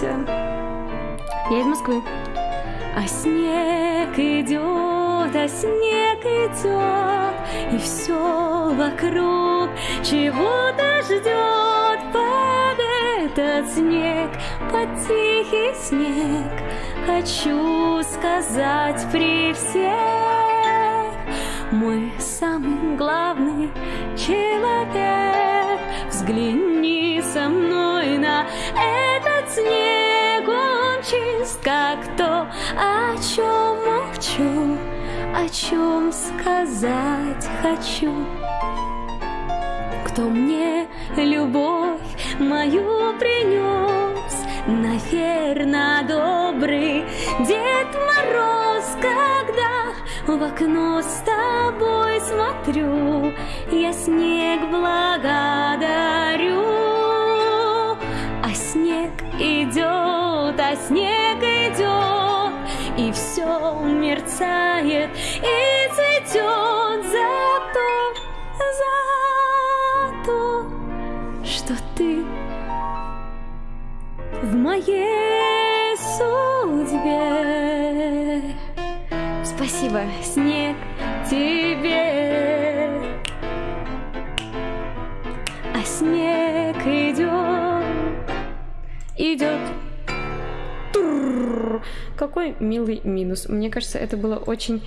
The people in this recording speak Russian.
попался. Я из Москвы. А снег идет, а снег идет, и все вокруг чего-то ждет под этот снег, под тихий снег. Хочу сказать при всех, мой самый главный человек. Взгляни со мной на он чист, как то, о чем молчу, о чем сказать хочу. Кто мне любовь мою принес, наверно, добрый Дед Мороз, когда в окно с тобой смотрю, я снег благодарю. А снег идет, снег идет, и все мерцает и цветет за то, за то, что ты в моей судьбе. Спасибо, снег, тебе. А снег идет, идет. Какой милый минус. Мне кажется, это было очень